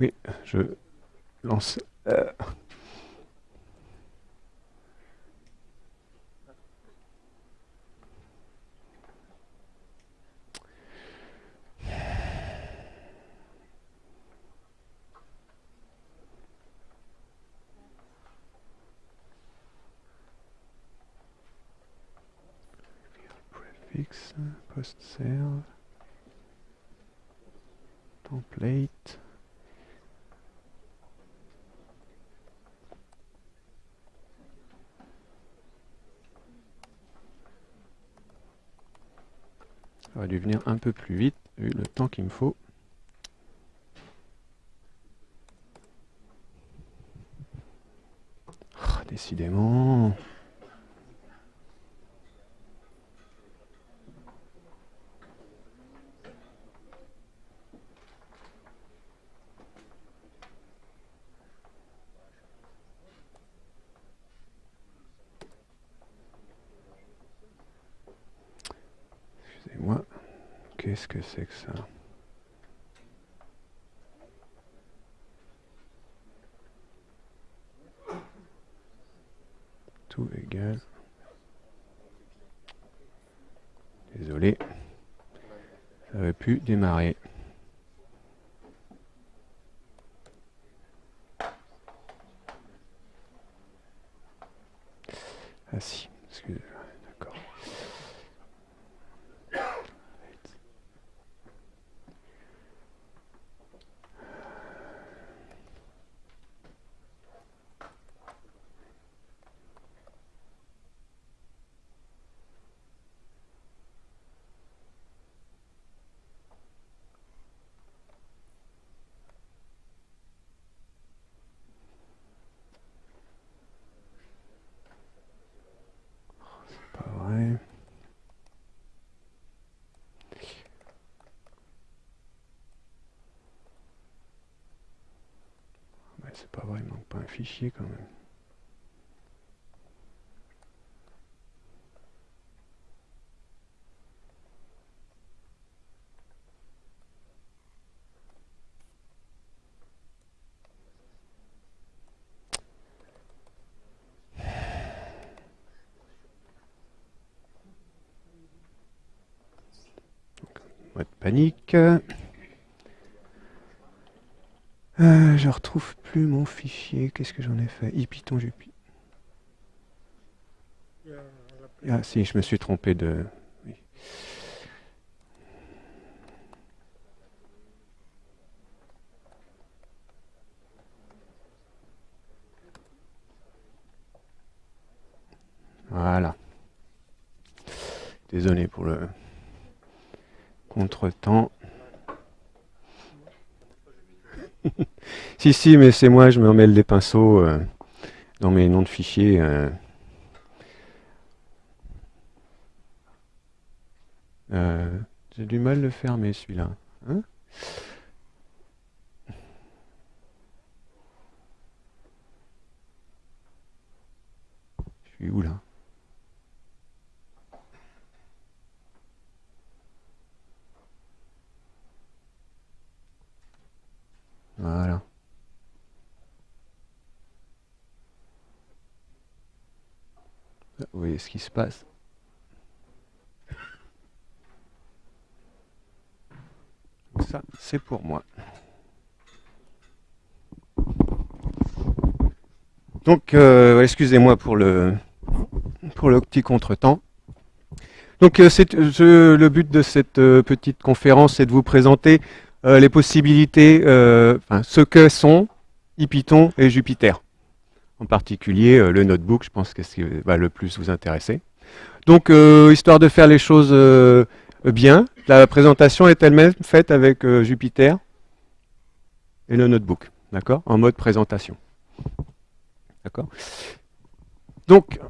Oui, je lance. Euh, prefix, post serve, template. Ça aurait dû venir un peu plus vite, vu le temps qu'il me faut. Oh, décidément. Excusez-moi. Qu'est-ce que c'est que ça Tout égal. Désolé. Ça aurait pu démarrer. Ah si, excusez d'accord. Pas vrai. Ouais, c'est pas vrai, il manque pas un fichier quand même. Mode panique. Euh, je retrouve plus mon fichier. Qu'est-ce que j'en ai fait? Ipython Jupi. Ah si, je me suis trompé de... oui. Voilà. Désolé pour le contretemps. si, si, mais c'est moi, je me remets les pinceaux euh, dans mes noms de fichiers. euh. Euh, J'ai du mal le fermer celui-là. Hein je suis où là Voilà. Ce qui se passe Ça, c'est pour moi. Donc, euh, excusez-moi pour le, pour le petit contretemps. Donc, euh, je- le but de cette euh, petite conférence, c'est de vous présenter euh, les possibilités, euh, enfin, ce que sont Ipython et Jupiter. En particulier, euh, le notebook, je pense que c'est ce qui va le plus vous intéresser. Donc, euh, histoire de faire les choses euh, bien, la présentation est elle-même faite avec euh, Jupiter et le notebook, d'accord? En mode présentation. D'accord? Donc,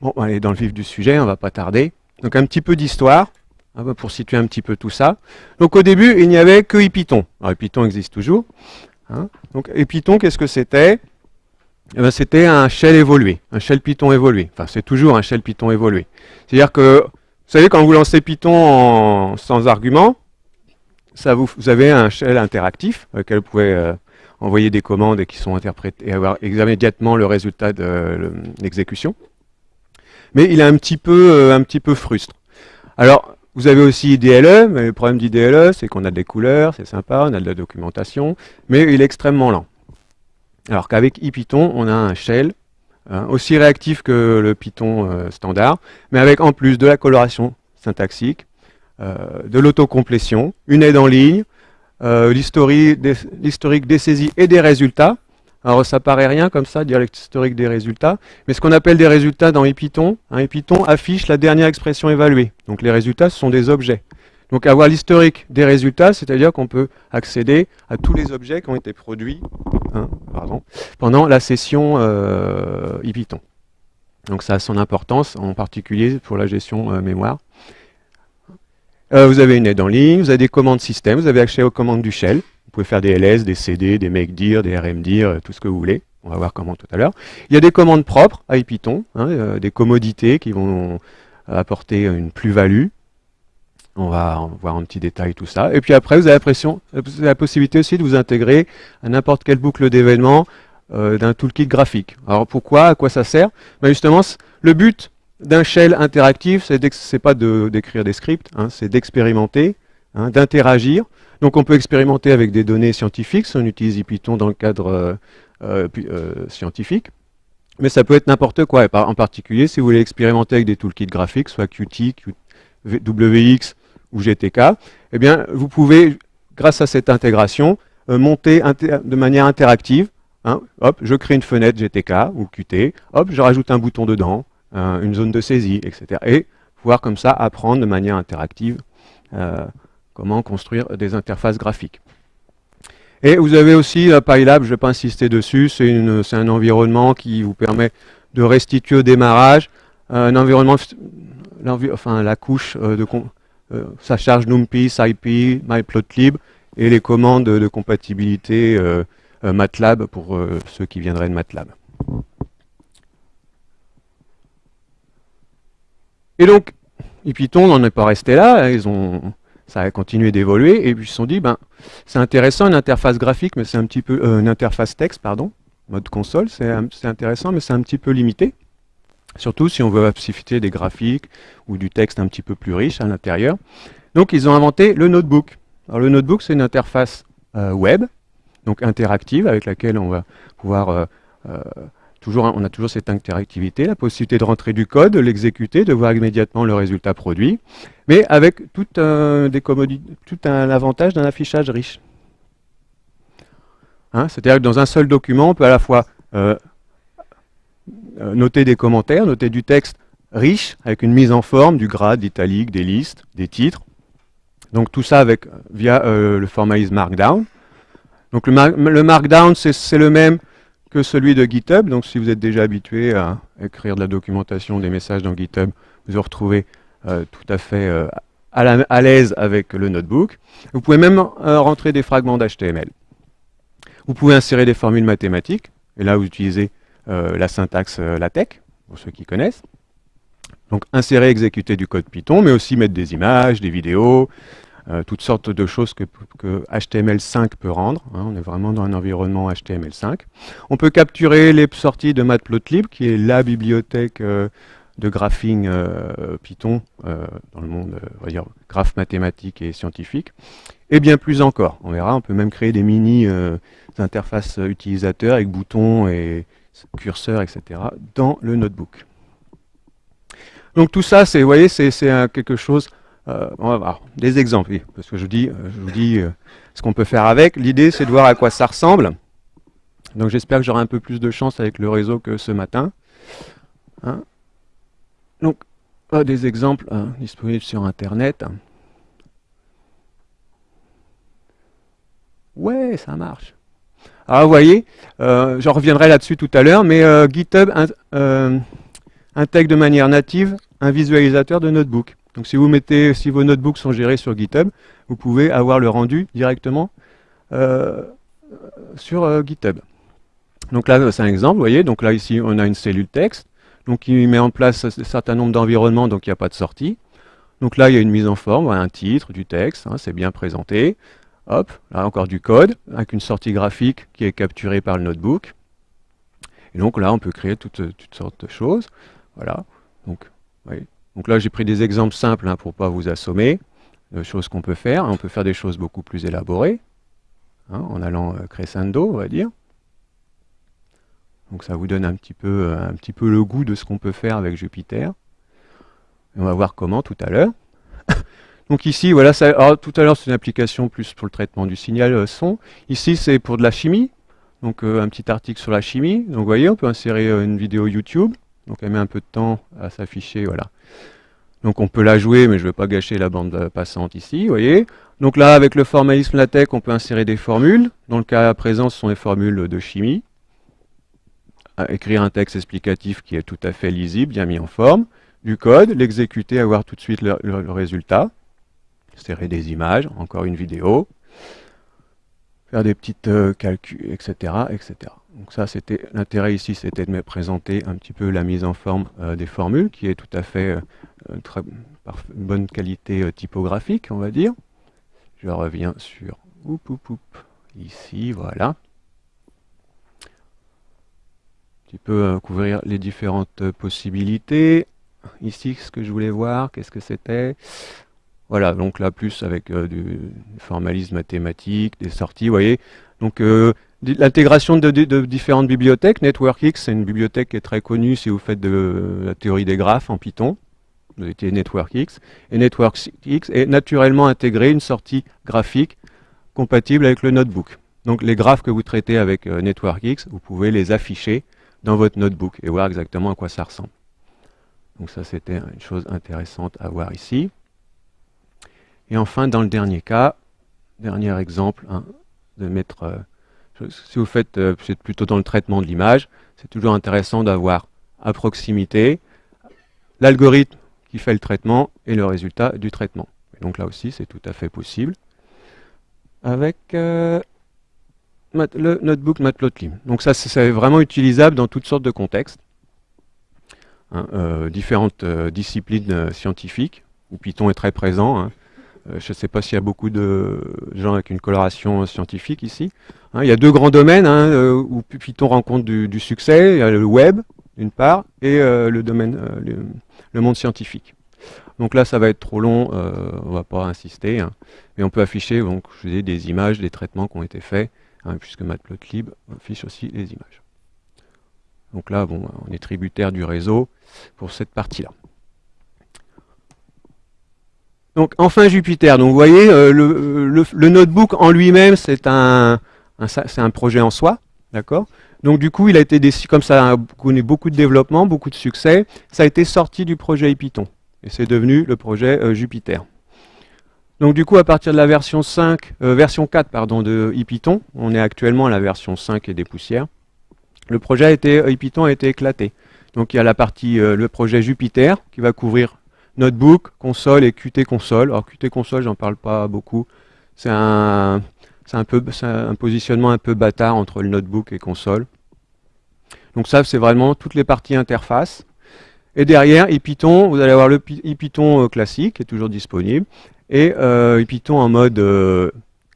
bon, on va aller dans le vif du sujet, on va pas tarder. Donc, un petit peu d'histoire, hein, pour situer un petit peu tout ça. Donc, au début, il n'y avait que Ipython. Alors, Ipython existe toujours. hein. Donc, Ipython, qu'est-ce que c'était? Eh ben, C'était un shell évolué, un shell Python évolué. Enfin, c'est toujours un shell Python évolué. C'est-à-dire que, vous savez, quand vous lancez Python sans argument, ça vous, avez un shell interactif avec lequel vous pouvez euh, envoyer des commandes et qui sont interprétées et avoir immédiatement le résultat de l'exécution. Mais il est un petit peu, un petit peu frustre. Alors, vous avez aussi IDLE, mais le problème d'IDLE, c'est qu'on a des couleurs, c'est sympa, on a de la documentation, mais il est extrêmement lent. Alors qu'avec IPython, on a un shell hein, aussi réactif que le Python euh, standard, mais avec en plus de la coloration syntaxique, euh, de l'autocomplétion, une aide en ligne, euh, l'historique des, saisies et des résultats. Alors ça paraît rien comme ça, dire l'historique des résultats, mais ce qu'on appelle des résultats dans IPython, hein, IPython affiche la dernière expression évaluée. Donc les résultats, ce sont des objets. Donc avoir l'historique des résultats, c'est-à-dire qu'on peut accéder à tous les objets qui ont été produits hein, pendant la session euh, IPython. Donc ça a son importance, en particulier pour la gestion euh, mémoire. Euh, vous avez une aide en ligne, vous avez des commandes système, vous avez accès aux commandes du shell. Vous pouvez faire des ls, des cd, des makedir, des rmdir, tout ce que vous voulez. On va voir comment tout à l'heure. Il y a des commandes propres à IPython, hein, des commodités qui vont apporter une plus-value. On va voir un petit détail tout ça. Et puis après, vous avez la, possibilité aussi de vous intégrer à n'importe quelle boucle d'événements euh, d'un toolkit graphique. Alors pourquoi À quoi ça sert? Ben Justement, le but d'un shell interactif, c'est pas d'écrire des scripts, hein, c'est d'expérimenter, hein, d'interagir. Donc on peut expérimenter avec des données scientifiques, si on utilise Python dans le cadre euh, euh, scientifique. Mais ça peut être n'importe quoi, en particulier si vous voulez expérimenter avec des toolkits graphiques, soit Qt, WX ou GTK, eh bien, vous pouvez, grâce à cette intégration, euh, monter de manière interactive. Hein, hop, je crée une fenêtre GTK ou Qt, hop, je rajoute un bouton dedans, une zone de saisie, etc. Et pouvoir comme ça apprendre de manière interactive euh, comment construire des interfaces graphiques. Et vous avez aussi la PyLab, je ne vais pas insister dessus, c'est un environnement qui vous permet de restituer au démarrage un environnement, enfin la couche euh, de, euh, ça charge NumPy, SciPy, MyPlotlib et les commandes de compatibilité euh, euh, MATLAB pour ceux qui viendraient de MATLAB. Et donc, Python n'en est pas resté là, hein, ils ont, ça a continué d'évoluer, et puis ils se sont dit, ben, c'est intéressant une interface graphique, mais c'est un petit peu, une interface texte, pardon, mode console, c'est intéressant, mais c'est un petit peu limité. Surtout si on veut faciliter des graphiques ou du texte un petit peu plus riche à l'intérieur. Donc ils ont inventé le notebook. Alors le notebook c'est une interface euh, web, donc interactive, avec laquelle on va pouvoir euh, euh, on a toujours cette interactivité, la possibilité de rentrer du code, de l'exécuter, de voir immédiatement le résultat produit, mais avec tout, un avantage d'un affichage riche. Hein, c'est-à-dire que dans un seul document, on peut à la fois noter des commentaires, noter du texte riche, avec une mise en forme, du grade, d'italique, des listes, des titres. Donc tout ça avec, via euh, le formalisme Markdown. Donc le, Markdown, c'est le même que celui de GitHub. Donc si vous êtes déjà habitué à écrire de la documentation, des messages dans GitHub, vous vous retrouvez euh, tout à fait à l'aise avec le notebook. Vous pouvez même rentrer des fragments d'HTML. Vous pouvez insérer des formules mathématiques. Et là, vous utilisez euh, la syntaxe euh, LaTeX, pour ceux qui connaissent. Donc insérer, exécuter du code Python, mais aussi mettre des images, des vidéos, euh, toutes sortes de choses que, HTML5 peut rendre. Hein. on est vraiment dans un environnement HTML5. On peut capturer les sorties de Matplotlib, qui est la bibliothèque de graphing Python dans le monde, on va dire, graphe mathématique et scientifique. Et bien plus encore. On verra, on peut même créer des mini interfaces utilisateurs avec boutons et, curseur, etc., dans le notebook. Donc tout ça, c'est, vous voyez, c'est quelque chose, euh, on va voir des exemples, parce que je, dis, euh, je vous dis euh, ce qu'on peut faire avec. L'idée, c'est de voir à quoi ça ressemble. Donc j'espère que j'aurai un peu plus de chance avec le réseau que ce matin. Hein. Donc, des exemples hein, disponibles sur Internet. Ouais, ça marche. Alors vous voyez, euh, j'en reviendrai là-dessus tout à l'heure, mais euh, GitHub euh, intègre de manière native un visualisateur de notebook. Donc si vous mettez, si vos notebooks sont gérés sur GitHub, vous pouvez avoir le rendu directement sur GitHub. Donc là, c'est un exemple, vous voyez, donc là ici on a une cellule texte, donc qui met en place un certain nombre d'environnements, donc il n'y a pas de sortie. Donc là, il y a une mise en forme, un titre, du texte, hein, c'est bien présenté. Hop, là encore du code, avec une sortie graphique qui est capturée par le notebook. Et donc là, on peut créer toutes, sortes de choses. Voilà. Donc, donc là, j'ai pris des exemples simples hein, pour ne pas vous assommer, de choses qu'on peut faire. On peut faire des choses beaucoup plus élaborées, hein, en allant euh, crescendo, on va dire. Donc ça vous donne un petit peu, euh, un petit peu le goût de ce qu'on peut faire avec Jupiter. Et on va voir comment tout à l'heure. Donc ici, voilà, ça, tout à l'heure c'est une application plus pour le traitement du signal euh, son. Ici c'est pour de la chimie, donc euh, un petit article sur la chimie. Donc vous voyez, on peut insérer euh, une vidéo YouTube. Donc elle met un peu de temps à s'afficher, voilà. Donc on peut la jouer, mais je ne vais pas gâcher la bande passante ici, vous voyez. Donc là, avec le formalisme LaTeX, on peut insérer des formules. Dans le cas présent, ce sont les formules de chimie. écrire un texte explicatif qui est tout à fait lisible, bien mis en forme. Du code, l'exécuter, avoir tout de suite le résultat serrer des images, encore une vidéo, faire des petites euh, calculs, etc., etc. Donc ça, c'était l'intérêt ici, c'était de me présenter un petit peu la mise en forme euh, des formules, qui est tout à fait euh, très bonne qualité typographique, on va dire. Je reviens sur ici, voilà. Un petit peu couvrir les différentes possibilités. Ici, ce que je voulais voir, qu'est-ce que c'était? Voilà, donc là, plus avec euh, du formalisme mathématique, des sorties, vous voyez. Donc, euh, l'intégration de, différentes bibliothèques. NetworkX, c'est une bibliothèque qui est très connue si vous faites de la théorie des graphes en Python. Vous étiez NetworkX. Et NetworkX est naturellement intégré une sortie graphique compatible avec le notebook. Donc, les graphes que vous traitez avec euh, NetworkX, vous pouvez les afficher dans votre notebook et voir exactement à quoi ça ressemble. Donc ça, c'était une chose intéressante à voir ici. Et enfin, dans le dernier cas, dernier exemple, hein, de mettre, euh, si vous faites, euh, plutôt dans le traitement de l'image, c'est toujours intéressant d'avoir à proximité l'algorithme qui fait le traitement et le résultat du traitement. Et donc là aussi, c'est tout à fait possible avec euh, le notebook Matplotlib. Donc ça, c'est vraiment utilisable dans toutes sortes de contextes. Hein, différentes disciplines scientifiques, où Python est très présent. Hein. Euh, je ne sais pas s'il y a beaucoup de gens avec une coloration scientifique ici. Hein, il y a deux grands domaines hein, euh, où Python rencontre du, succès. Il y a le web, d'une part, et euh, le domaine, le, monde scientifique. Donc là, ça va être trop long, on ne va pas insister. Hein. mais on peut afficher donc, je des images, des traitements qui ont été faits, puisque Matplotlib affiche aussi les images. Donc là, bon, on est tributaire du réseau pour cette partie-là. Donc enfin Jupiter. Donc vous voyez, euh, le, notebook en lui-même, c'est un, projet en soi, d'accord? Donc du coup, il a été décidé, comme ça a connu beaucoup de développement, beaucoup de succès, ça a été sorti du projet Python. Et c'est devenu le projet euh, Jupiter. Donc du coup, à partir de la version 5, euh, version 4 pardon, de Python, on est actuellement à la version 5 et des poussières, le projet a été, a été éclaté. Donc il y a la partie, le projet Jupiter, qui va couvrir Notebook, console et Qt console. Alors Qt console, j'en parle pas beaucoup. C'est un, un, peu, un positionnement un peu bâtard entre le notebook et console. Donc ça, c'est vraiment toutes les parties interface. Et derrière, Python, vous allez avoir le Python euh, classique, qui est toujours disponible, et euh, Python en mode euh,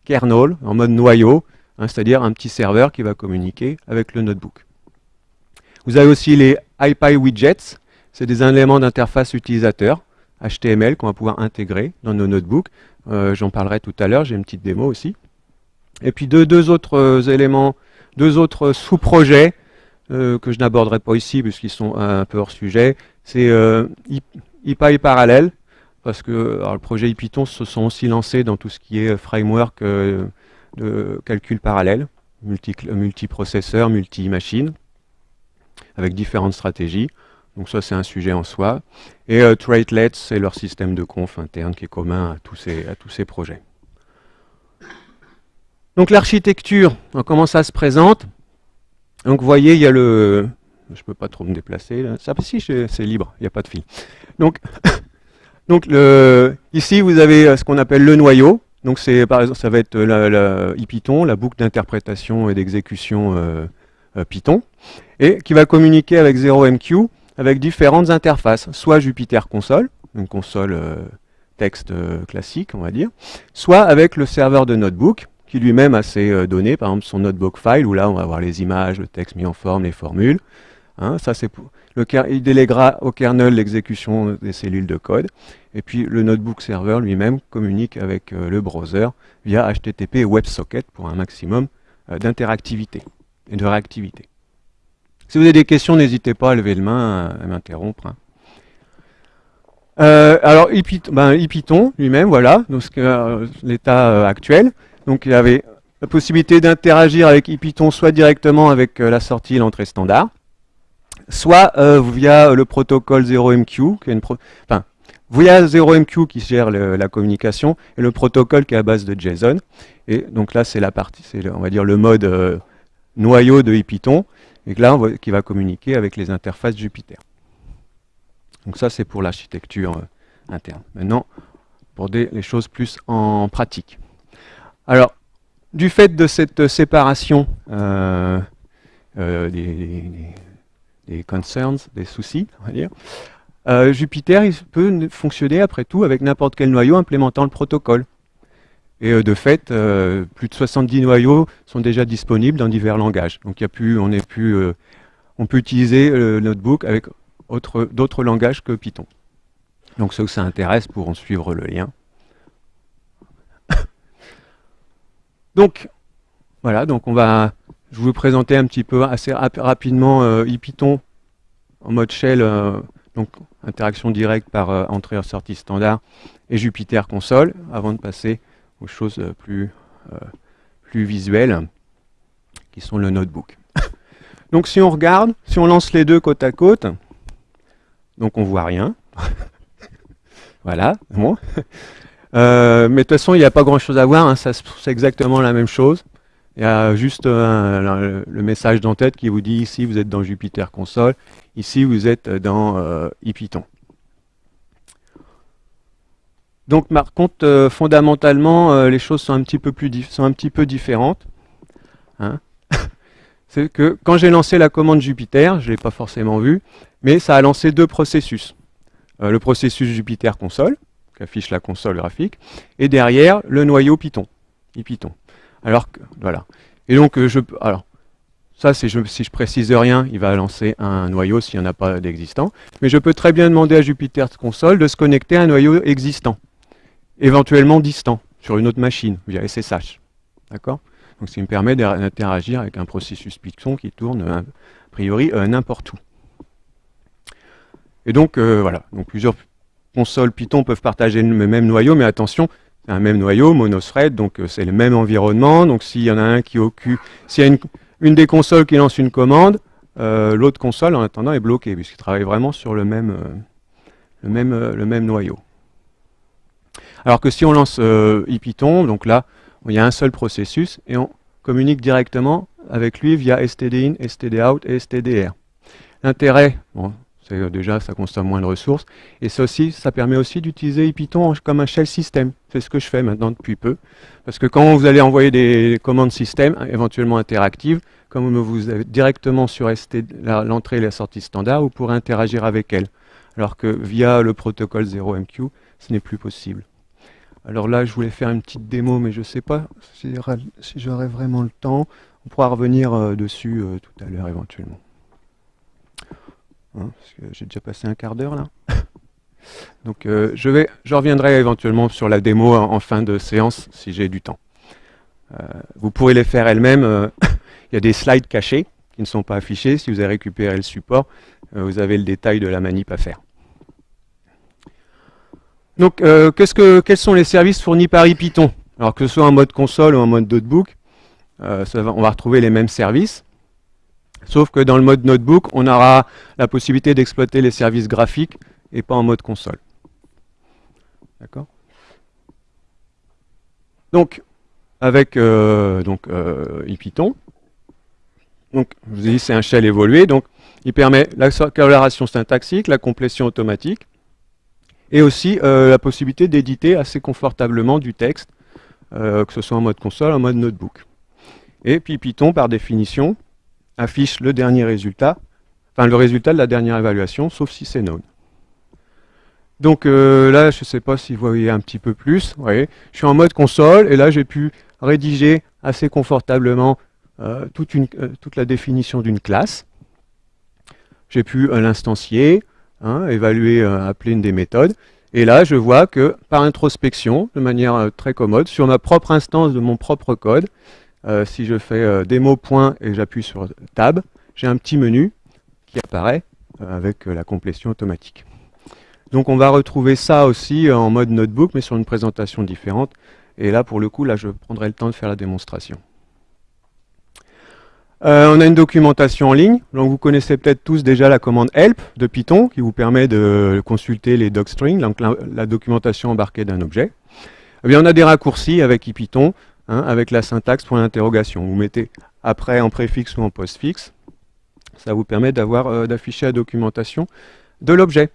kernel, en mode noyau, hein, c'est-à-dire un petit serveur qui va communiquer avec le notebook. Vous avez aussi les IPy c'est des éléments d'interface utilisateur. HTML qu'on va pouvoir intégrer dans nos notebooks. Euh, j'en parlerai tout à l'heure, j'ai une petite démo aussi. Et puis deux, autres euh, éléments, deux autres sous-projets euh, que je n'aborderai pas ici puisqu'ils sont un peu hors sujet. C'est parallèle, parce que le projet Python se sont aussi lancés dans tout ce qui est framework de calcul parallèle, multi multiprocesseur, multi-machine, avec différentes stratégies. Donc ça, c'est un sujet en soi. Et euh, c'est leur système de conf interne qui est commun à tous ces, à tous ces projets. Donc l'architecture, comment ça se présente? Donc vous voyez, il y a le... Je ne peux pas trop me déplacer. Ça, si, c'est libre, il n'y a pas de fil. Donc, donc le, ici, vous avez euh, ce qu'on appelle le noyau. Donc c'est par exemple, ça va être la, la Python, la boucle d'interprétation et d'exécution euh, Python, et qui va communiquer avec 0MQ avec différentes interfaces, soit Jupyter Console, une console euh, texte euh, classique, on va dire, soit avec le serveur de notebook, qui lui-même a ses euh, données, par exemple son notebook file, où là on va avoir les images, le texte mis en forme, les formules. Hein, ça c'est le, il déléguera au kernel l'exécution des cellules de code. Et puis le notebook serveur lui-même communique avec le browser via HTTP et WebSocket pour un maximum d'interactivité et de réactivité. Si vous avez des questions, n'hésitez pas à lever le main, à m'interrompre. Hein. Euh, alors, Ipython, ben, lui-même, voilà, euh, l'état euh, actuel. Donc, il y avait la possibilité d'interagir avec Ipython soit directement avec la sortie et l'entrée standard, soit via le protocole 0MQ, qui est une enfin, via 0MQ qui gère la communication, et le protocole qui est à base de JSON. Et donc là, c'est la partie, c'est on va dire le mode noyau de Ipython et là, on qui va communiquer avec les interfaces Jupyter. Donc ça, c'est pour l'architecture euh, interne. Maintenant, pour les choses plus en pratique. Alors, du fait de cette séparation euh, euh, des, concerns, des soucis, on va dire, Jupyter il peut fonctionner après tout avec n'importe quel noyau implémentant le protocole. Et euh, de fait, euh, plus de 70 noyaux sont déjà disponibles dans divers langages. Donc a on, euh, on peut utiliser le notebook avec d'autres langages que Python. Donc ceux que ça intéresse pourront suivre le lien. donc voilà, donc on va, je vais vous présenter un petit peu assez rapidement euh, IPython en mode shell, donc interaction directe par entrée-sortie standard et Jupyter console, avant de passer aux choses euh, plus, euh, plus visuelles, qui sont le notebook. donc si on regarde, si on lance les deux côte à côte, donc on voit rien. voilà, bon. Euh, mais de toute façon, il n'y a pas grand-chose à voir, hein, c'est exactement la même chose. Il y a juste le, message d'entête qui vous dit ici vous êtes dans Jupyter Console, ici vous êtes dans euh, donc par contre, euh, fondamentalement, euh, les choses sont un petit peu, plus sont un petit peu différentes. Hein. C'est que quand j'ai lancé la commande Jupiter, je ne l'ai pas forcément vu, mais ça a lancé deux processus. Euh, le processus Jupiter console, qui affiche la console graphique, et derrière, le noyau Python, Python. Alors que, voilà. Et donc, je, alors, ça, si je, si précise rien, il va lancer un noyau s'il n'y en a pas d'existant. Mais je peux très bien demander à Jupiter Console de se connecter à un noyau existant éventuellement distant, sur une autre machine, via SSH. D'accord? Donc ça me permet d'interagir avec un processus Python qui tourne a priori euh, n'importe où. Et donc euh, voilà, donc plusieurs consoles Python peuvent partager le même noyau, mais attention, c'est un même noyau, monothread, donc euh, c'est le même environnement. Donc s'il y en a un qui occupe, s'il y a une, des consoles qui lance une commande, l'autre console en attendant est bloquée, puisqu'il travaille vraiment sur le même, le même, le même noyau. Alors que si on lance euh, donc là, il y a un seul processus et on communique directement avec lui via stdin, stdout et stdr. L'intérêt, c'est euh, déjà ça consomme moins de ressources, et ça ça permet aussi d'utiliser Ipython comme un shell system. C'est ce que je fais maintenant depuis peu, parce que quand vous allez envoyer des commandes système, éventuellement interactives, comme vous êtes directement sur l'entrée et la sortie standard, vous pourrez interagir avec elles, alors que via le protocole 0MQ, ce n'est plus possible. Alors là, je voulais faire une petite démo, mais je ne sais pas si, j'aurai vraiment le temps. On pourra revenir euh, dessus euh, tout à l'heure éventuellement. Hein, j'ai déjà passé un quart d'heure là. Donc euh, je, reviendrai éventuellement sur la démo en, fin de séance si j'ai du temps. vous pourrez les faire elles-mêmes. Il y a des slides cachés qui ne sont pas affichés. Si vous avez récupéré le support, vous avez le détail de la manip à faire. Donc, euh, que, quels sont les services fournis par IPython Alors que ce soit en mode console ou en mode notebook, euh, on va retrouver les mêmes services. Sauf que dans le mode notebook, on aura la possibilité d'exploiter les services graphiques et pas en mode console. D'accord Donc, avec euh, donc, IPython, donc, je vous ai dit c'est un shell évolué, donc il permet la coloration syntaxique, la complétion automatique, et aussi euh, la possibilité d'éditer assez confortablement du texte, euh, que ce soit en mode console, en mode notebook. Et puis Python, par définition, affiche le dernier résultat, enfin le résultat de la dernière évaluation, sauf si c'est known. Donc euh, là, je ne sais pas si vous voyez un petit peu plus. Vous voyez, je suis en mode console et là, j'ai pu rédiger assez confortablement toute, la définition d'une classe. J'ai pu l'instancier, hein, évaluer, appeler une des méthodes. Et là, je vois que par introspection, de manière très commode, sur ma propre instance de mon propre code, si je fais démo point et j'appuie sur tab, j'ai un petit menu qui apparaît avec la complétion automatique. Donc on va retrouver ça aussi en mode notebook, mais sur une présentation différente. Et là, pour le coup, là, je prendrai le temps de faire la démonstration. Euh, on a une documentation en ligne. Donc vous connaissez peut-être tous déjà la commande help de Python qui vous permet de consulter les docstrings, donc la, documentation embarquée d'un objet. Eh bien, on a des raccourcis avec IPython, hein, avec la syntaxe point d'interrogation. Vous mettez après en préfixe ou en postfixe. Ça vous permet d'avoir euh, d'afficher la documentation de l'objet.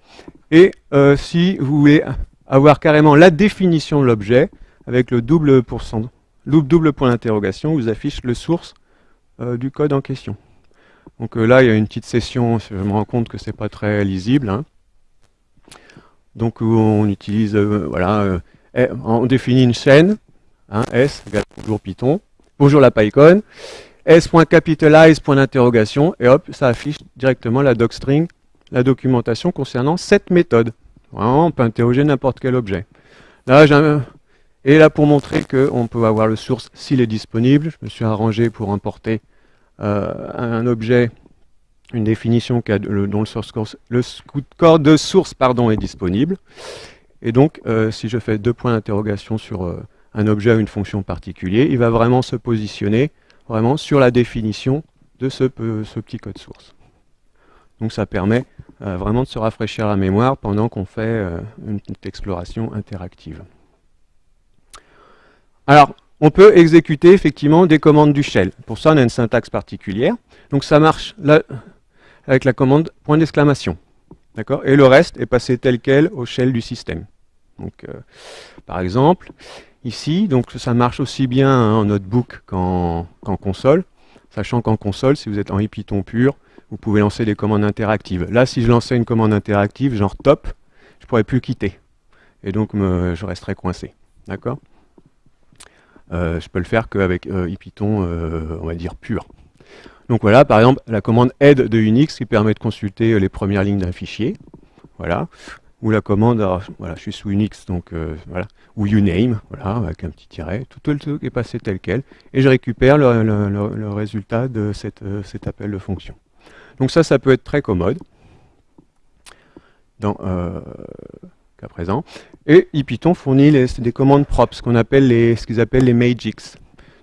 Et euh, si vous voulez avoir carrément la définition de l'objet, avec le double, double point d'interrogation, vous affiche le source du code en question. Donc euh, là, il y a une petite session, je me rends compte que c'est pas très lisible. Hein. Donc on utilise, voilà, on définit une chaîne, hein, S égale bonjour Python, bonjour la PyCon, S.capitalize, point d'interrogation, et hop, ça affiche directement la docstring la documentation concernant cette méthode. on peut interroger n'importe quel objet. Là, et là, pour montrer qu'on peut avoir le source s'il est disponible, je me suis arrangé pour importer euh, un objet, une définition dont le, source le code de source pardon, est disponible. Et donc, euh, si je fais deux points d'interrogation sur euh, un objet ou une fonction particulière, il va vraiment se positionner vraiment sur la définition de ce petit code source. Donc ça permet vraiment de se rafraîchir la mémoire pendant qu'on fait une exploration interactive. Alors, on peut exécuter effectivement des commandes du shell. Pour ça, on a une syntaxe particulière. Donc ça marche avec la commande point d'exclamation. Et le reste est passé tel quel au shell du système. Donc, euh, par exemple, ici, donc ça marche aussi bien en notebook qu'en console, sachant qu'en console, si vous êtes en Python pur, vous pouvez lancer des commandes interactives. Là, si je lançais une commande interactive, genre top, je ne pourrais plus quitter. Et donc, je resterais coincé. D'accord? Je peux le faire qu'avec euh, Python, euh, on va dire, pur. Donc voilà, par exemple, la commande aide de Unix qui permet de consulter euh, les premières lignes d'un fichier. Voilà. Ou la commande, voilà, je suis sous Unix, donc voilà. Ou uname, voilà, avec un petit tiret. Tout, le truc est passé tel quel. Et je récupère le, résultat de cet appel de fonction. Donc ça, ça peut être très commode dans euh, présent. Et IPython fournit des commandes propres, ce qu'on appelle les, ce qu'ils appellent les magics.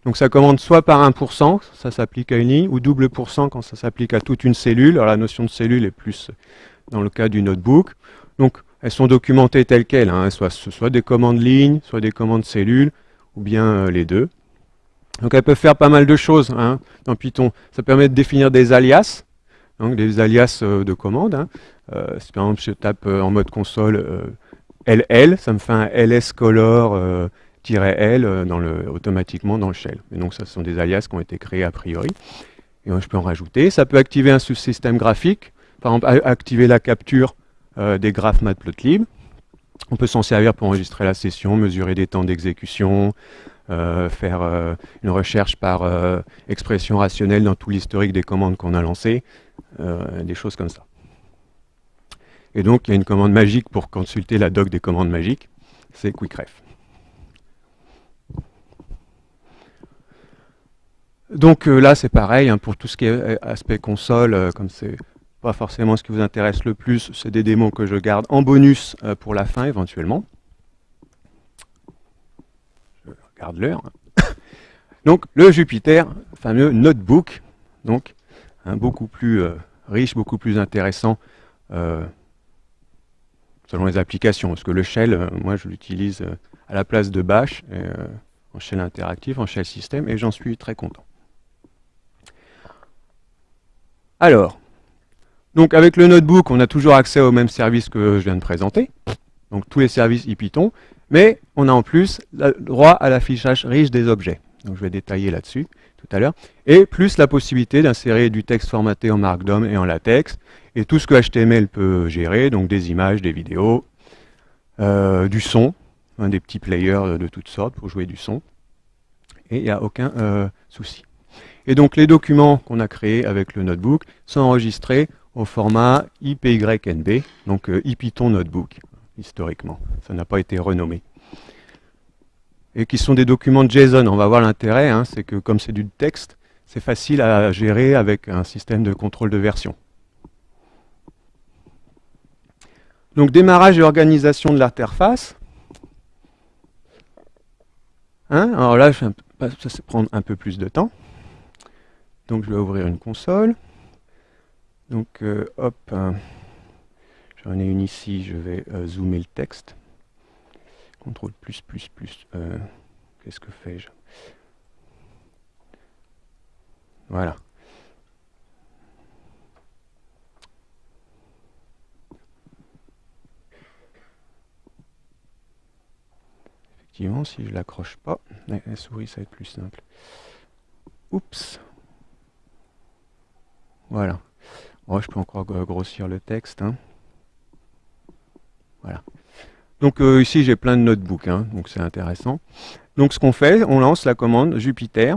Donc ça commande soit par 1%, ça s'applique à une ligne, ou double pourcent quand ça s'applique à toute une cellule. Alors la notion de cellule est plus dans le cas du notebook. Donc elles sont documentées telles quelles, hein, soit, soit des commandes lignes, soit des commandes cellules, ou bien euh, les deux. Donc elles peuvent faire pas mal de choses hein, dans Python. Ça permet de définir des alias, donc des alias euh, de commande. Hein. Euh, si par exemple je tape en mode console LL, ça me fait un lscolor L dans le, automatiquement dans le shell. Et donc ça, ce sont des alias qui ont été créés a priori. Et je peux en rajouter. Ça peut activer un sous-système graphique, par exemple activer la capture des graphes matplotlib. On peut s'en servir pour enregistrer la session, mesurer des temps d'exécution, faire une recherche par expression rationnelle dans tout l'historique des commandes qu'on a lancées, euh, des choses comme ça. Et donc, il y a une commande magique pour consulter la doc des commandes magiques, c'est quickref. Donc euh, là, c'est pareil, hein, pour tout ce qui est euh, aspect console, comme c'est pas forcément ce qui vous intéresse le plus, c'est des démos que je garde en bonus pour la fin, éventuellement. Je regarde l'heure. donc, le Jupiter, fameux notebook, donc, beaucoup plus euh, riche, beaucoup plus intéressant euh, selon les applications. Parce que le shell, euh, moi je l'utilise à la place de bash, en shell interactif, en shell système, et j'en suis très content. Alors, donc avec le notebook, on a toujours accès aux mêmes services que je viens de présenter, donc tous les services IPython, mais on a en plus le droit à l'affichage riche des objets. Donc je vais détailler là-dessus tout à l'heure, et plus la possibilité d'insérer du texte formaté en Markdown et en latex, et tout ce que HTML peut gérer, donc des images, des vidéos, euh, du son, un des petits players de toutes sortes pour jouer du son. Et il n'y a aucun euh, souci. Et donc les documents qu'on a créés avec le notebook sont enregistrés au format IPYNB, donc euh, IPython Notebook, historiquement. Ça n'a pas été renommé. Et qui sont des documents JSON. On va voir l'intérêt, hein, c'est que comme c'est du texte, c'est facile à gérer avec un système de contrôle de version. Donc démarrage et organisation de l'interface. Hein, alors là, ça va prendre un peu plus de temps. Donc je vais ouvrir une console. Donc euh, hop, j'en ai une ici, je vais euh, zoomer le texte. CTRL plus plus plus. Euh, qu'est-ce que fais-je? Voilà. Si je l'accroche pas, la souris, ça va être plus simple. Oups. Voilà. je peux encore grossir le texte. Hein. Voilà. Donc euh, ici, j'ai plein de notebooks, hein, donc c'est intéressant. Donc ce qu'on fait, on lance la commande Jupiter.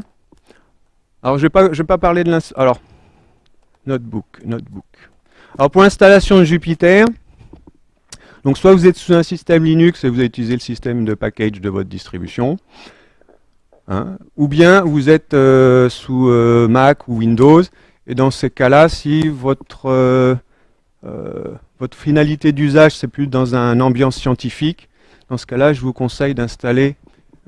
Alors, je ne vais, vais, pas parler de l'installation. Alors, notebook, notebook. Alors, pour l'installation de Jupiter, donc soit vous êtes sous un système Linux et vous utilisez le système de package de votre distribution, hein, ou bien vous êtes euh, sous euh, Mac ou Windows, et dans ces cas-là, si votre, euh, votre finalité d'usage, c'est plus dans un ambiance scientifique, dans ce cas-là, je vous conseille d'installer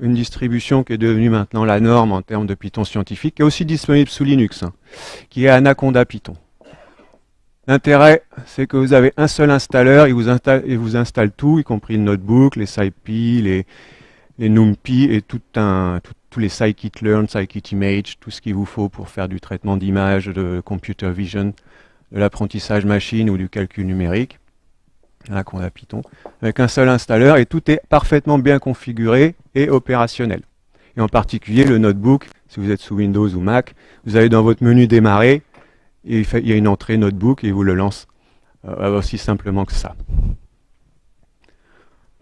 une distribution qui est devenue maintenant la norme en termes de Python scientifique, qui est aussi disponible sous Linux, hein, qui est Anaconda Python. L'intérêt, c'est que vous avez un seul installeur, il vous installe, tout, y compris le notebook, les SciPy, les, les NumPy et tout un, tous les scikit-learn, scikit-image, tout ce qu'il vous faut pour faire du traitement d'image, de computer vision, de l'apprentissage machine ou du calcul numérique. Là qu'on a Python, avec un seul installeur et tout est parfaitement bien configuré et opérationnel. Et en particulier le notebook, si vous êtes sous Windows ou Mac, vous allez dans votre menu démarrer, il y a une entrée notebook et il vous le lance euh, aussi simplement que ça.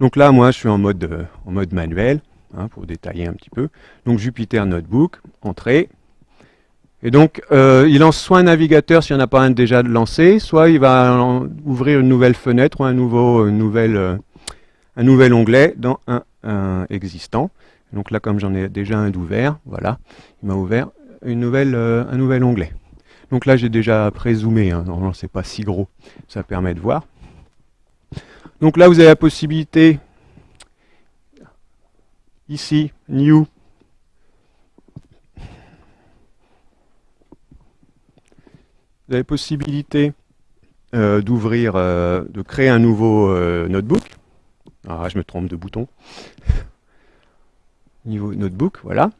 Donc là, moi, je suis en mode, euh, manuel, hein, pour détailler un petit peu. Donc Jupyter Notebook, entrée. Et donc, euh, il lance soit un navigateur s'il n'y en a pas un déjà lancé, soit il va ouvrir une nouvelle fenêtre ou un nouvel onglet dans un, existant. Donc là, comme j'en ai déjà un d'ouvert, voilà, il m'a ouvert un nouvel onglet. Donc là, j'ai déjà pré-zoomé, hein. normalement, c'est pas si gros, ça permet de voir. Donc là, vous avez la possibilité, ici, New, vous avez possibilité euh, d'ouvrir, euh, de créer un nouveau euh, notebook. Ah, je me trompe de bouton. Niveau notebook, voilà.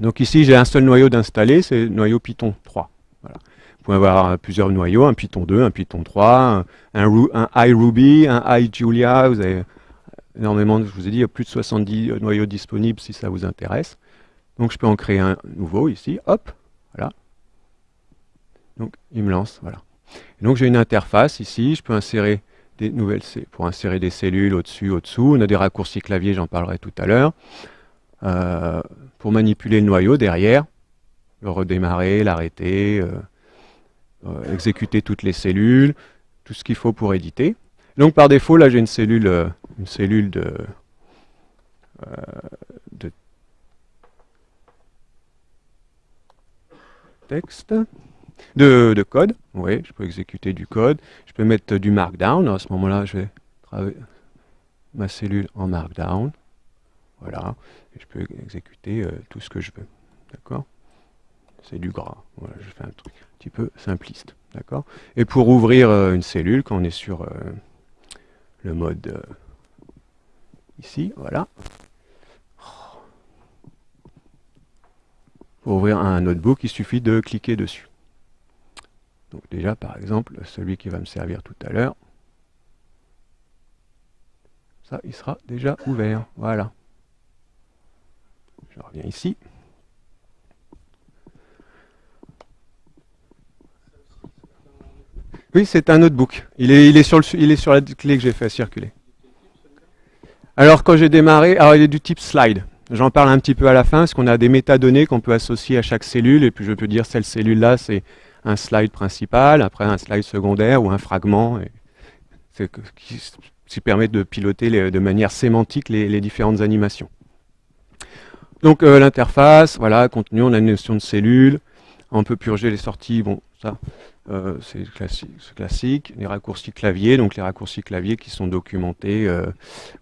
Donc ici, j'ai un seul noyau d'installer, c'est le noyau Python 3. Vous pouvez avoir plusieurs noyaux, un Python 2, un Python 3, un, iRuby, un iJulia, vous avez énormément, je vous ai dit, il y a plus de 70 noyaux disponibles si ça vous intéresse. Donc je peux en créer un nouveau ici, hop, voilà. Donc il me lance, voilà. donc j'ai une interface ici, je peux insérer des nouvelles, pour insérer des cellules au-dessus, au-dessous. On a des raccourcis clavier, j'en parlerai tout à l'heure. Euh, pour manipuler le noyau derrière, le redémarrer, l'arrêter, euh, euh, exécuter toutes les cellules, tout ce qu'il faut pour éditer. Donc par défaut, là j'ai une cellule, euh, une cellule de, de texte, de, de, code. Oui, je peux exécuter du code. Je peux mettre du markdown. À ce moment-là, je vais travailler ma cellule en markdown. Voilà. Je peux exécuter tout ce que je veux. D'accord? C'est du gras. Voilà, je fais un truc un petit peu simpliste. D'accord? Et pour ouvrir euh, une cellule, quand on est sur euh, le mode euh, ici, voilà. Pour ouvrir un notebook, il suffit de cliquer dessus. Donc déjà, par exemple, celui qui va me servir tout à l'heure, ça, il sera déjà ouvert. Voilà. Je reviens ici. Oui, c'est un notebook. Il est, sur la clé que j'ai fait circuler. Alors quand j'ai démarré, il est du type slide. J'en parle un petit peu à la fin, parce qu'on a des métadonnées qu'on peut associer à chaque cellule, et puis je peux dire cette cellule-là, c'est un slide principal, après un slide secondaire ou un fragment, et qui, permet de piloter de manière sémantique les, différentes animations. Donc euh, l'interface, voilà, contenu, on a une notion de cellule, on peut purger les sorties, bon, ça, euh, c'est classique, Les raccourcis clavier, donc les raccourcis clavier qui sont documentés. Euh,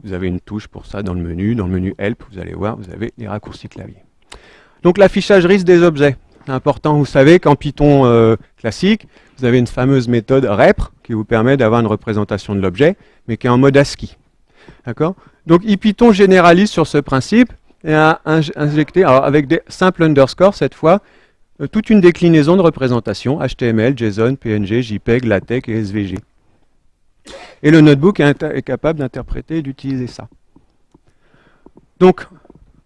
vous avez une touche pour ça dans le menu. Dans le menu Help, vous allez voir, vous avez les raccourcis clavier. Donc l'affichage risque des objets. C'est important, vous savez qu'en Python euh, classique, vous avez une fameuse méthode repr qui vous permet d'avoir une représentation de l'objet, mais qui est en mode ASCII. D'accord? Donc IPython généralise sur ce principe et a injecté, alors avec des simples underscores cette fois, toute une déclinaison de représentation, HTML, JSON, PNG, JPEG, LaTeX et SVG. Et le notebook est, capable d'interpréter et d'utiliser ça. Donc,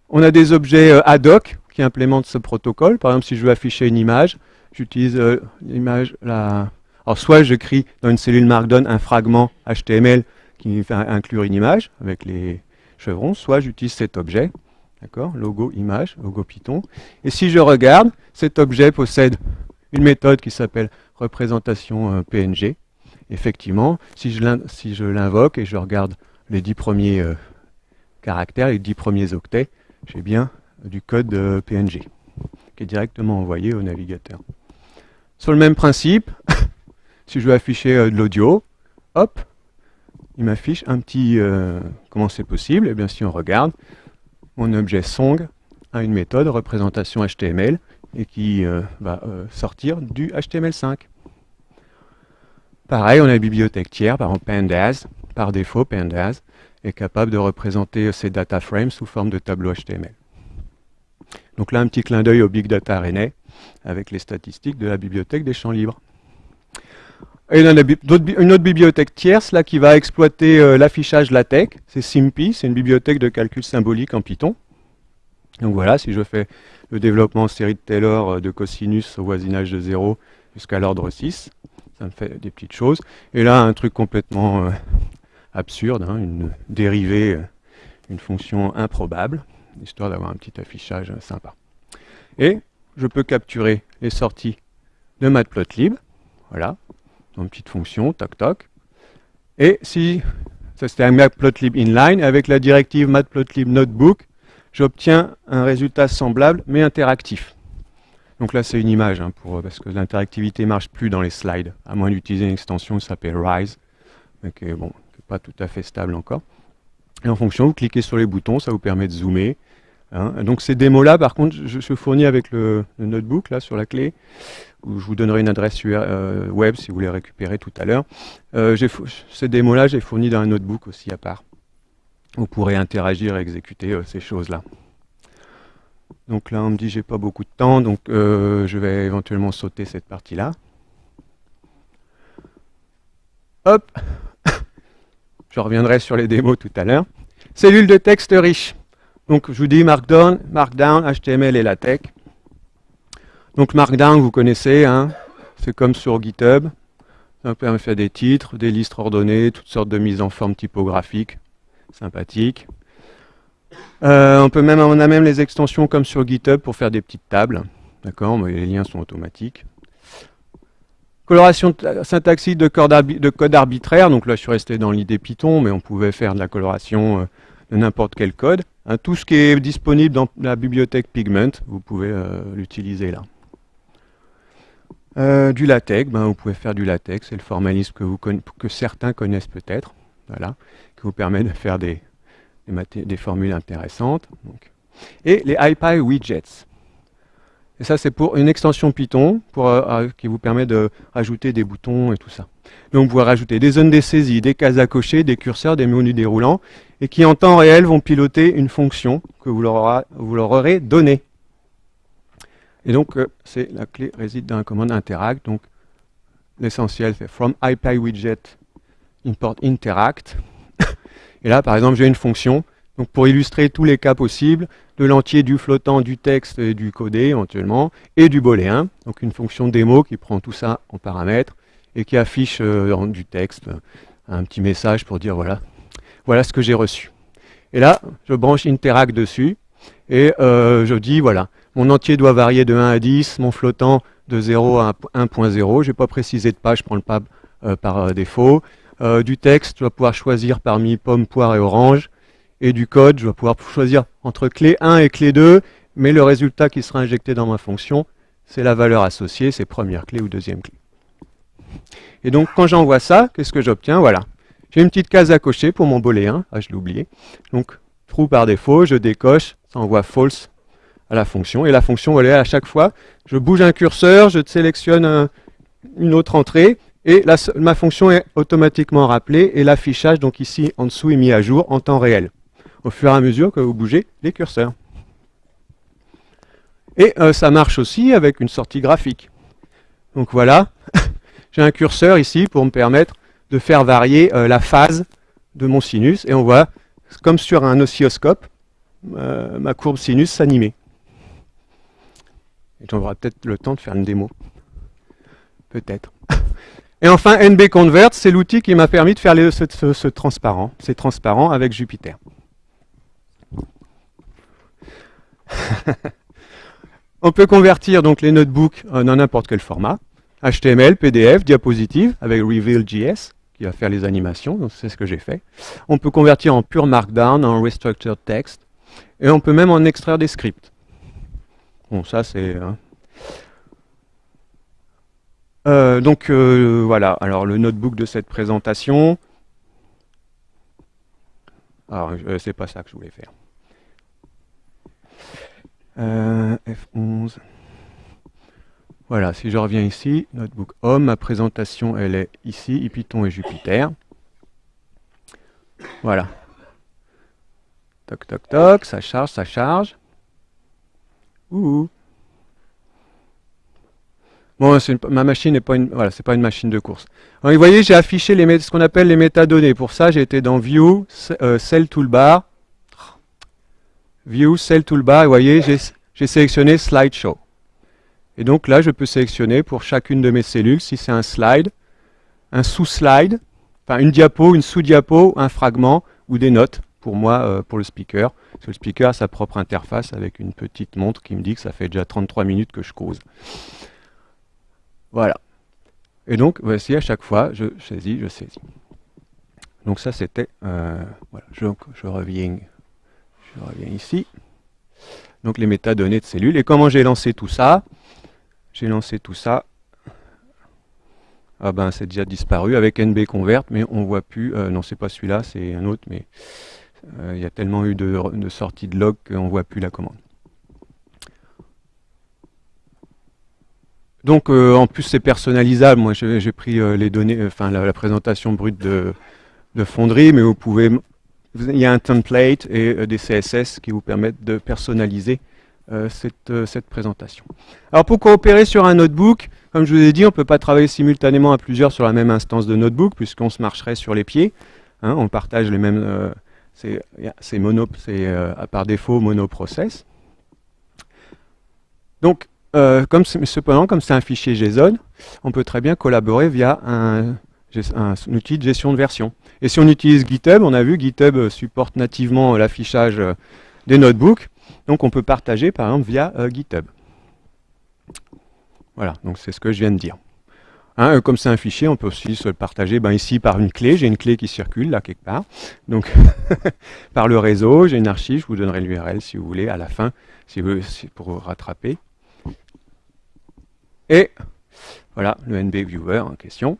on a des objets euh, ad hoc qui implémentent ce protocole. Par exemple, si je veux afficher une image, j'utilise euh, l'image, alors soit j'écris dans une cellule Markdown un fragment HTML qui fait inclure une image avec les chevrons, soit j'utilise cet objet, D'accord Logo image, logo Python. Et si je regarde, cet objet possède une méthode qui s'appelle représentation euh, PNG. Effectivement, si je l'invoque et je regarde les dix premiers euh, caractères, les dix premiers octets, j'ai bien du code euh, PNG qui est directement envoyé au navigateur. Sur le même principe, si je veux afficher de l'audio, hop, il m'affiche un petit... comment c'est possible Eh bien, si on regarde, mon objet song a une méthode représentation HTML et qui euh, va euh, sortir du HTML5. Pareil, on a une bibliothèque tiers, par exemple Pandas, par défaut Pandas est capable de représenter ces data frames sous forme de tableau HTML. Donc là, un petit clin d'œil au Big Data René avec les statistiques de la bibliothèque des champs libres. Et une autre bibliothèque tierce là, qui va exploiter euh, l'affichage LaTeX, c'est SIMPy, c'est une bibliothèque de calcul symbolique en Python. Donc voilà, si je fais le développement en série de Taylor euh, de cosinus au voisinage de 0 jusqu'à l'ordre 6, ça me fait des petites choses. Et là, un truc complètement euh, absurde, hein, une dérivée, une fonction improbable, histoire d'avoir un petit affichage sympa. Et je peux capturer les sorties de matplotlib, voilà, une petite fonction, toc toc. Et si, ça c'était un matplotlib inline, avec la directive matplotlib notebook, j'obtiens un résultat semblable mais interactif. Donc là c'est une image, hein, parce que l'interactivité ne marche plus dans les slides, à moins d'utiliser une extension qui s'appelle Rise, mais qui n'est bon, pas tout à fait stable encore. Et en fonction, vous cliquez sur les boutons, ça vous permet de zoomer. Hein. Donc ces démos-là, par contre, je, je fournis avec le, notebook, là, sur la clé je vous donnerai une adresse euh, web si vous les récupérez tout à l'heure. Euh, ces démos-là, j'ai fourni dans un notebook aussi à part. Vous pourrez interagir et exécuter euh, ces choses-là. Donc là, on me dit j'ai pas beaucoup de temps, donc je vais éventuellement sauter cette partie-là. Hop Je reviendrai sur les démos tout à l'heure. Cellule de texte riche. Donc je vous dis Markdown, Markdown, HTML et LaTeX. Donc Markdown, vous connaissez, hein, c'est comme sur GitHub. Ça permet de faire des titres, des listes ordonnées, toutes sortes de mises en forme typographique, sympathique. Euh, on, peut même, on a même les extensions comme sur GitHub pour faire des petites tables. D'accord, les liens sont automatiques. Coloration syntaxique de code, de code, arbitraire, donc là je suis resté dans l'idée Python, mais on pouvait faire de la coloration euh, de n'importe quel code. Hein, tout ce qui est disponible dans la bibliothèque Pigment, vous pouvez euh, l'utiliser là. Euh, du latex, ben, vous pouvez faire du latex, c'est le formalisme que, vous que certains connaissent peut-être, voilà, qui vous permet de faire des, des, formules intéressantes. Et les IPy widgets. Et ça, c'est pour une extension Python pour, euh, qui vous permet de rajouter des boutons et tout ça. Donc, vous pouvez rajouter des zones de saisie, des cases à cocher, des curseurs, des menus déroulants, et qui en temps réel vont piloter une fonction que vous leur, aurez donnée. Et donc, euh, c'est la clé réside dans la commande interact. Donc, l'essentiel, c'est from IPyWidget import interact. Et là, par exemple, j'ai une fonction. Pour illustrer tous les cas possibles, de l'entier, du flottant, du texte et du codé éventuellement, et du booléen. Donc, une fonction démo qui prend tout ça en paramètres et qui affiche euh, du texte un petit message pour dire voilà, voilà ce que j'ai reçu. Et là, je branche Interact dessus et euh, je dis, voilà, mon entier doit varier de 1 à 10, mon flottant de 0 à 1.0. Je n'ai pas précisé de page, je prends le pab euh, par euh, défaut. du texte, je vais pouvoir choisir parmi pomme, poire et orange. Et du code, je vais pouvoir choisir entre clé 1 et clé 2, mais le résultat qui sera injecté dans ma fonction, c'est la valeur associée, c'est première clé ou deuxième clé. Et donc, quand j'envoie ça, qu'est-ce que j'obtiens? Voilà. J'ai une petite case à cocher pour mon booléen. Ah, je l'ai oublié. Donc, true par défaut, je décoche, ça envoie false à la fonction. Et la fonction, voilà, à chaque fois, je bouge un curseur, je sélectionne une autre entrée, et ma fonction est automatiquement rappelée, et l'affichage, donc ici, en dessous, est mis à jour en temps réel, au fur et à mesure que vous bougez les curseurs. Et euh, ça marche aussi avec une sortie graphique. Donc voilà, j'ai un curseur ici pour me permettre de faire varier euh, la phase de mon sinus. Et on voit, comme sur un oscilloscope, euh, ma courbe sinus s'animer. Et j'aurai peut-être le temps de faire une démo. Peut-être. Et enfin, NB Convert, c'est l'outil qui m'a permis de faire ce, transparent. C'est transparent avec Jupiter. On peut convertir donc les notebooks dans n'importe quel format. HTML, PDF, diapositive avec Reveal.js qui va faire les animations, donc c'est ce que j'ai fait. On peut convertir en pure Markdown, en Restructured Text, et on peut même en extraire des scripts. Bon, ça c'est... Hein. Euh, donc euh, voilà, alors le notebook de cette présentation. Alors, euh, c'est pas ça que je voulais faire. F11. Voilà, si je reviens ici, Notebook Home, ma présentation, elle est ici, Python et Jupiter. Voilà. Toc, toc, toc, ça charge, ça charge. Ouh. Bon, ma machine n'est pas une, voilà, pas une machine de course. vous voyez, j'ai affiché les, ce qu'on appelle les métadonnées. Pour ça, j'ai été dans View, euh, Cell Toolbar, View, Cell Toolbar. Et vous voyez, j'ai sélectionné Slideshow. Et donc là, je peux sélectionner pour chacune de mes cellules, si c'est un slide, un sous-slide, enfin une diapo, une sous-diapo, un fragment ou des notes pour moi, euh, pour le speaker. Parce que le speaker a sa propre interface avec une petite montre qui me dit que ça fait déjà 33 minutes que je cause. Voilà. Et donc, voici à chaque fois, je saisis, je saisis. Donc ça, c'était... Euh, voilà, je, je, reviens, je reviens ici. Donc les métadonnées de cellules. Et comment j'ai lancé tout ça? J'ai lancé tout ça. Ah ben c'est déjà disparu avec NB Convert, mais on voit plus. Euh, non, c'est pas celui-là, c'est un autre, mais euh, il y a tellement eu de, sorties de log qu'on voit plus la commande. Donc euh, en plus c'est personnalisable. Moi j'ai pris les données, enfin la, présentation brute de, de Fonderie, mais vous pouvez. Il y a un template et des CSS qui vous permettent de personnaliser euh, euh, cette, présentation. Alors pour coopérer sur un notebook, comme je vous ai dit, on ne peut pas travailler simultanément à plusieurs sur la même instance de notebook, puisqu'on se marcherait sur les pieds. Hein, on partage les mêmes... Euh, c'est par défaut monoprocess. Donc, cependant, comme c'est un fichier JSON, on peut très bien collaborer via un, un, outil de gestion de version. Et si on utilise GitHub, on a vu GitHub supporte nativement l'affichage des notebooks. Donc on peut partager par exemple via euh, GitHub. Voilà, donc c'est ce que je viens de dire. Hein, euh, comme c'est un fichier, on peut aussi se le partager ben, ici par une clé. J'ai une clé qui circule là quelque part. Donc par le réseau, j'ai une archive, je vous donnerai l'URL si vous voulez à la fin, si vous, pour vous rattraper. Et voilà le NB Viewer en question.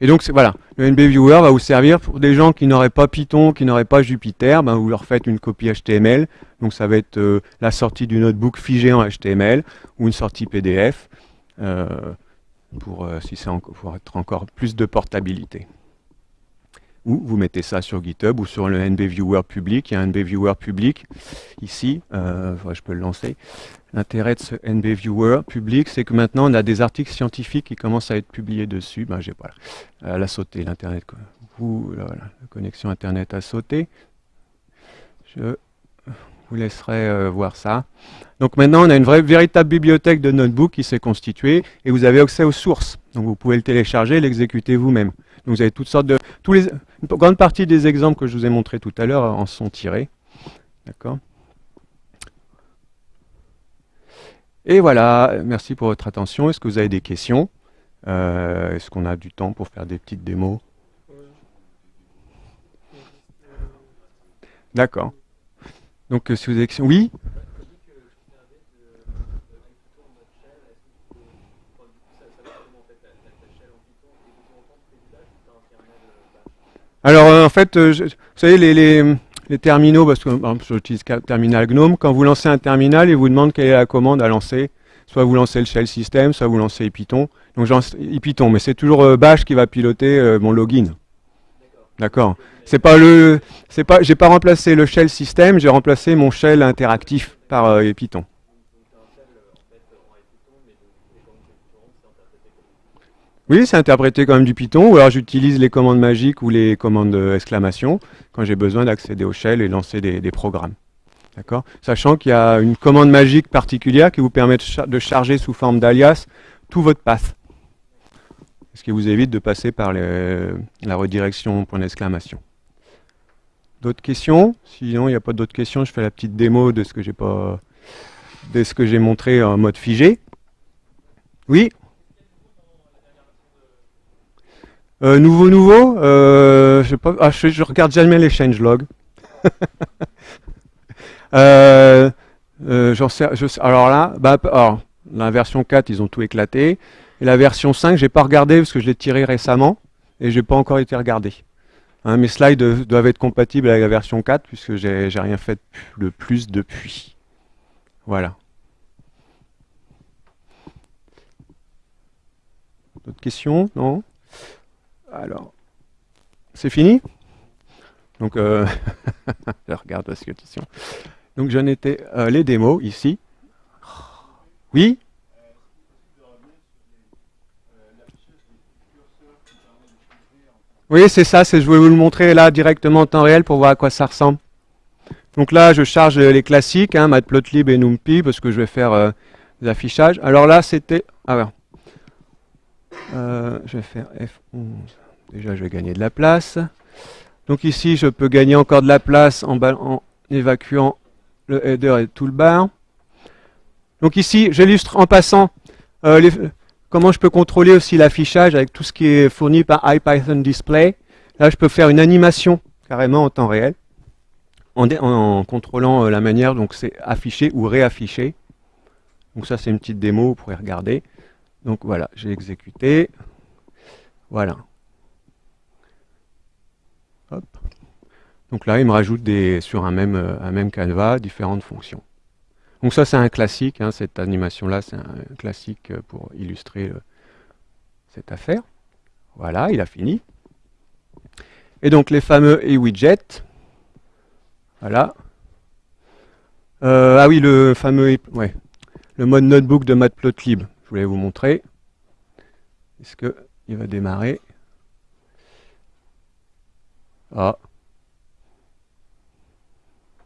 Et donc voilà, le NB Viewer va vous servir pour des gens qui n'auraient pas Python, qui n'auraient pas Jupyter, ben vous leur faites une copie HTML, donc ça va être euh, la sortie du notebook figé en HTML ou une sortie PDF euh, pour, euh, si pour être encore plus de portabilité. Ou vous mettez ça sur GitHub ou sur le NB Viewer public. Il y a un NB Viewer public ici, je peux le lancer. L'intérêt de ce NB Viewer public, c'est que maintenant on a des articles scientifiques qui commencent à être publiés dessus. Ben, j'ai voilà, elle a sauté l'internet. la connexion internet a sauté. Je vous laisserai euh, voir ça. Donc maintenant, on a une vraie, véritable bibliothèque de notebook qui s'est constituée et vous avez accès aux sources. Donc vous pouvez le télécharger et l'exécuter vous-même. Donc vous avez toutes sortes de... Tous les, une grande partie des exemples que je vous ai montrés tout à l'heure en sont tirés. D'accord? Et voilà, merci pour votre attention. Est-ce que vous avez des questions? Euh, Est-ce qu'on a du temps pour faire des petites démos? D'accord. Donc, euh, si vous avez... Oui? Alors, euh, en fait, euh, vous savez, les, terminaux, parce que j'utilise terminal GNOME, quand vous lancez un terminal, il vous demande quelle est la commande à lancer. Soit vous lancez le shell system, soit vous lancez Python. Donc, Python, mais c'est toujours Bash qui va piloter mon login. D'accord. C'est pas le, c'est pas, j'ai pas remplacé le shell system, j'ai remplacé mon shell interactif par euh, Python. Oui, c'est interprété comme du Python, ou alors j'utilise les commandes magiques ou les commandes d'exclamation quand j'ai besoin d'accéder au shell et lancer des, programmes. D'accord? Sachant qu'il y a une commande magique particulière qui vous permet de charger sous forme d'alias tout votre path ce qui vous évite de passer par la redirection point d'exclamation. D'autres questions? Sinon, il n'y a pas d'autres questions, je fais la petite démo de ce que j'ai pas de ce que j'ai montré en mode figé. Oui? Euh, Nouveau, nouveau euh, je, pas, ah, regarde jamais les changelogs. euh, sais, alors là, bah, la version 4, ils ont tout éclaté. Et la version 5, je n'ai pas regardé parce que je l'ai tiré récemment et je n'ai pas encore été regardé. Hein, mes slides doivent être compatibles avec la version 4 puisque j'ai rien fait de plus depuis. Voilà. D'autres questions? Non? Alors, c'est fini? Donc, euh, je regarde la question. Donc, j'en étais euh, les démos ici. Oui? Oui, c'est ça, je vais vous le montrer là directement en temps réel pour voir à quoi ça ressemble. Donc là, je charge les classiques, hein, Matplotlib et NumPy, parce que je vais faire euh, des affichages. Alors là, c'était... Ah euh, je vais faire F11. Déjà, je vais gagner de la place. Donc ici, je peux gagner encore de la place en, évacuant le header et le toolbar. Donc ici, j'illustre en passant euh, Comment je peux contrôler aussi l'affichage avec tout ce qui est fourni par IPython Display Là, je peux faire une animation carrément en temps réel en, contrôlant euh, la manière dont c'est affiché ou réaffiché. Donc ça, c'est une petite démo, vous pourrez regarder. Donc voilà, j'ai exécuté. Voilà. Donc là, il me rajoute des, sur un même, euh, un canevas différentes fonctions. Donc ça c'est un classique, hein, cette animation-là c'est un classique euh, pour illustrer euh, cette affaire. Voilà, il a fini. Et donc les fameux e-widgets. Voilà. Ah oui, le fameux le mode notebook de Matplotlib. Je voulais vous montrer. Est-ce qu'il va démarrer? Ah.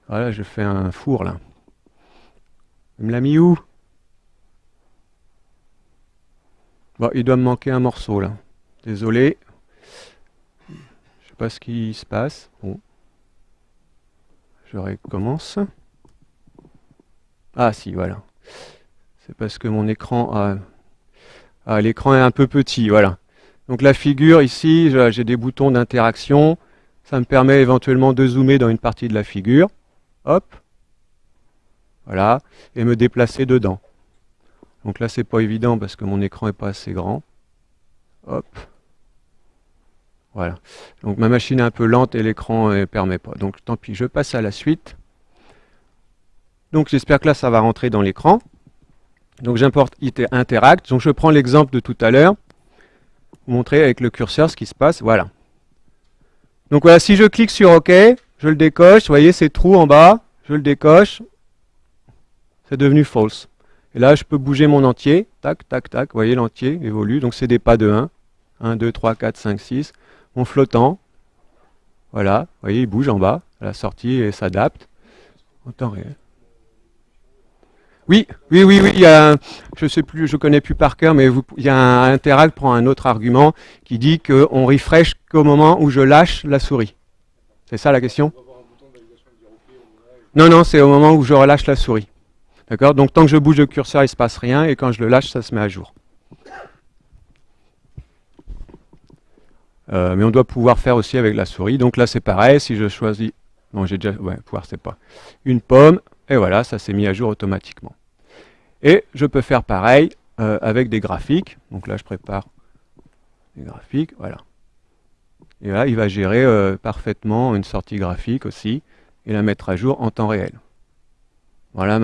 Voilà, je fais un four là. Il me l'a mis où? Bon, il doit me manquer un morceau là. Désolé. Je sais pas ce qui se passe. Bon. Je recommence. Ah si, voilà. C'est parce que mon écran a... Ah, l'écran est un peu petit, voilà. Donc la figure ici, j'ai des boutons d'interaction. Ça me permet éventuellement de zoomer dans une partie de la figure. Hop. Voilà, et me déplacer dedans. Donc là, c'est pas évident parce que mon écran n'est pas assez grand. Hop. Voilà. Donc ma machine est un peu lente et l'écran ne permet pas. Donc tant pis, je passe à la suite. Donc j'espère que là, ça va rentrer dans l'écran. Donc j'importe Interact. Donc je prends l'exemple de tout à l'heure. Vous montrer avec le curseur ce qui se passe. Voilà. Donc voilà, si je clique sur OK, je le décoche. Vous voyez, c'est trou en bas. Je le décoche c'est devenu false. Et là, je peux bouger mon entier, tac, tac, tac, vous voyez, l'entier évolue, donc c'est des pas de 1, 1, 2, 3, 4, 5, 6. Mon flottant, voilà, vous voyez, il bouge en bas, à la sortie et s'adapte en temps réel. Oui, oui, oui, oui. Il y a, je sais plus, je connais plus par cœur, mais il y a un Interact prend un autre argument qui dit qu'on refresh qu'au moment où je lâche la souris. C'est ça la question? Non, non, c'est au moment où je relâche la souris. D'accord? Donc tant que je bouge le curseur, il ne se passe rien, et quand je le lâche, ça se met à jour. Euh, mais on doit pouvoir faire aussi avec la souris. Donc là, c'est pareil. Si je choisis, non, j'ai déjà, ouais, pouvoir, c'est pas une pomme, et voilà, ça s'est mis à jour automatiquement. Et je peux faire pareil euh, avec des graphiques. Donc là, je prépare les graphiques, voilà. Et là, il va gérer euh, parfaitement une sortie graphique aussi, et la mettre à jour en temps réel. Voilà,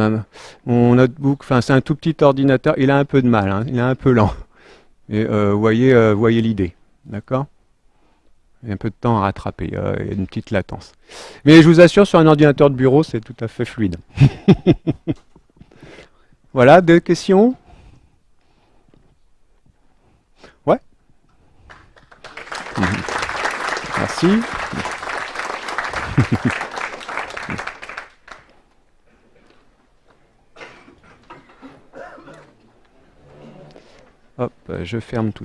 mon notebook, enfin c'est un tout petit ordinateur, il a un peu de mal, hein, il est un peu lent. Et euh, voyez, voyez l'idée, d'accord? A un peu de temps à rattraper, il y a une petite latence. Mais je vous assure, sur un ordinateur de bureau, c'est tout à fait fluide. voilà, deux questions? Ouais Merci. Hop, je ferme tout